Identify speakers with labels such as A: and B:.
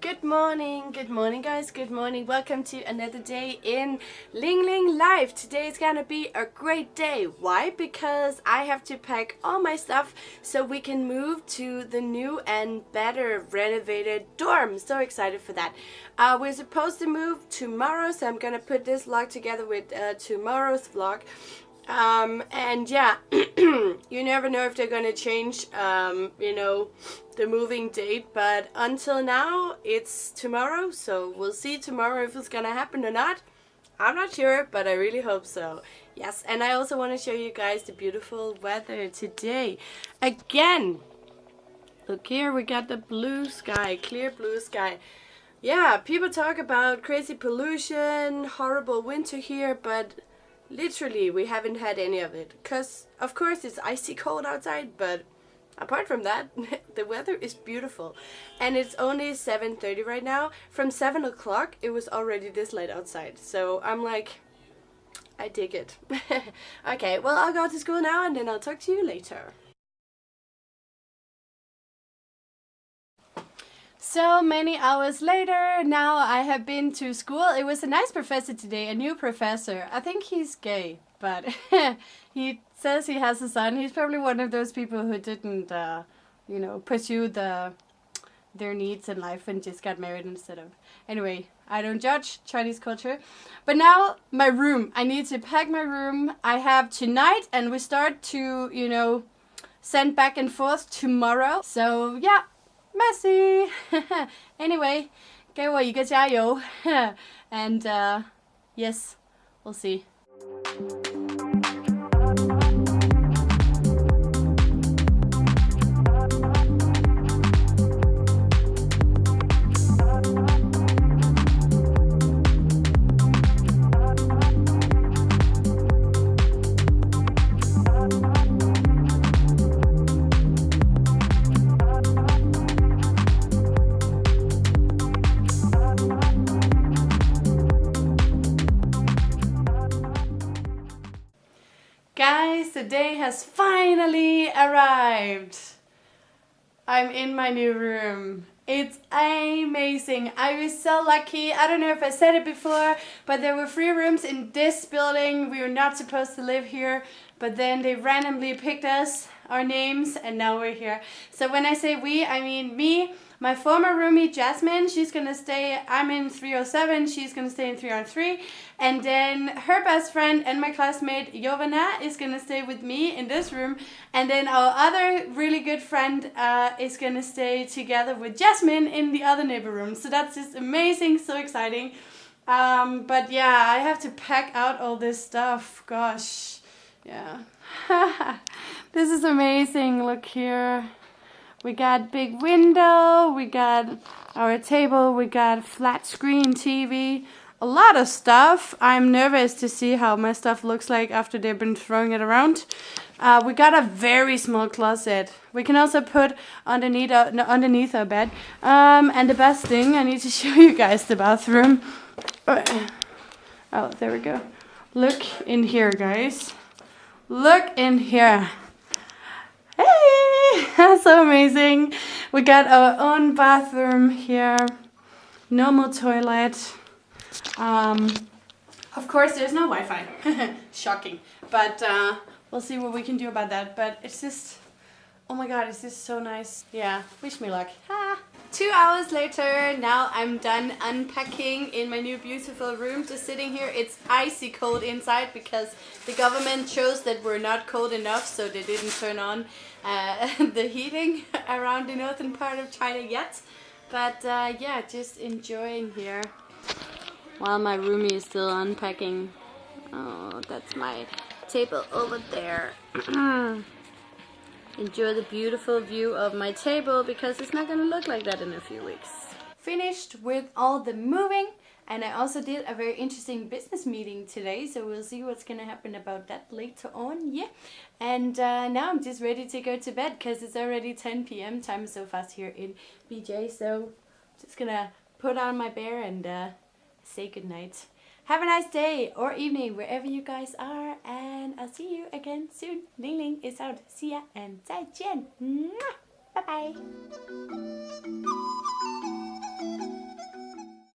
A: Good morning, good morning guys, good morning. Welcome to another day in Ling Ling Life. Today is gonna be a great day. Why? Because I have to pack all my stuff so we can move to the new and better renovated dorm. So excited for that. Uh, we're supposed to move tomorrow, so I'm gonna put this vlog together with uh, tomorrow's vlog. Um, and yeah, you never know if they're gonna change, um, you know, the moving date, but until now, it's tomorrow, so we'll see tomorrow if it's gonna happen or not. I'm not sure, but I really hope so. Yes, and I also want to show you guys the beautiful weather today. Again, look here, we got the blue sky, clear blue sky. Yeah, people talk about crazy pollution, horrible winter here, but literally we haven't had any of it. Because of course it's icy cold outside but apart from that the weather is beautiful. And it's only 7.30 right now. From 7 o'clock it was already this late outside. So I'm like I dig it. Okay well I'll go to school now and then I'll talk to you later So many hours later, now I have been to school. It was a nice professor today, a new professor. I think he's gay, but he says he has a son. He's probably one of those people who didn't, uh, you know, pursue the their needs in life and just got married instead of. Anyway, I don't judge Chinese culture. But now, my room. I need to pack my room. I have tonight, and we start to, you know, send back and forth tomorrow. So, yeah, messy. anyway, 给我一个加油 and uh, yes, we'll see. Guys, the day has finally arrived. I'm in my new room. It's amazing. I was so lucky. I don't know if I said it before, but there were three rooms in this building. We were not supposed to live here, but then they randomly picked us, our names, and now we're here. So when I say we, I mean me, my former roomie Jasmine, she's gonna stay, I'm in 307, she's gonna stay in 303. And then her best friend and my classmate Jovana is gonna stay with me in this room. And then our other really good friend uh, is gonna stay together with Jasmine in the other neighbor room. So that's just amazing, so exciting. Um, but yeah, I have to pack out all this stuff. Gosh, yeah. this is amazing. Look here. We got big window, we got our table, we got flat screen TV, a lot of stuff. I'm nervous to see how my stuff looks like after they've been throwing it around. Uh, we got a very small closet. We can also put underneath our, no, underneath our bed. Um, and the best thing, I need to show you guys the bathroom. Oh, there we go. Look in here, guys. Look in here. Hey, that's so amazing. We got our own bathroom here, normal toilet. Um, of course, there's no Wi-Fi. Shocking. But uh, we'll see what we can do about that. But it's just, oh my god, it's just so nice. Yeah, wish me luck. Ha. Two hours later, now I'm done unpacking in my new beautiful room. Just sitting here, it's icy cold inside because the government chose that we're not cold enough, so they didn't turn on uh, the heating around the northern part of China yet. But uh, yeah, just enjoying here while my roomie is still unpacking. Oh, that's my table over there. enjoy the beautiful view of my table because it's not gonna look like that in a few weeks. Finished with all the moving and I also did a very interesting business meeting today so we'll see what's gonna happen about that later on yeah and uh, now I'm just ready to go to bed because it's already 10 p.m. time is so fast here in BJ so just gonna put on my bear and uh, say goodnight. Have a nice day or evening wherever you guys are and I'll see you again soon. Ling Ling is out. See ya and 再见. Bye bye.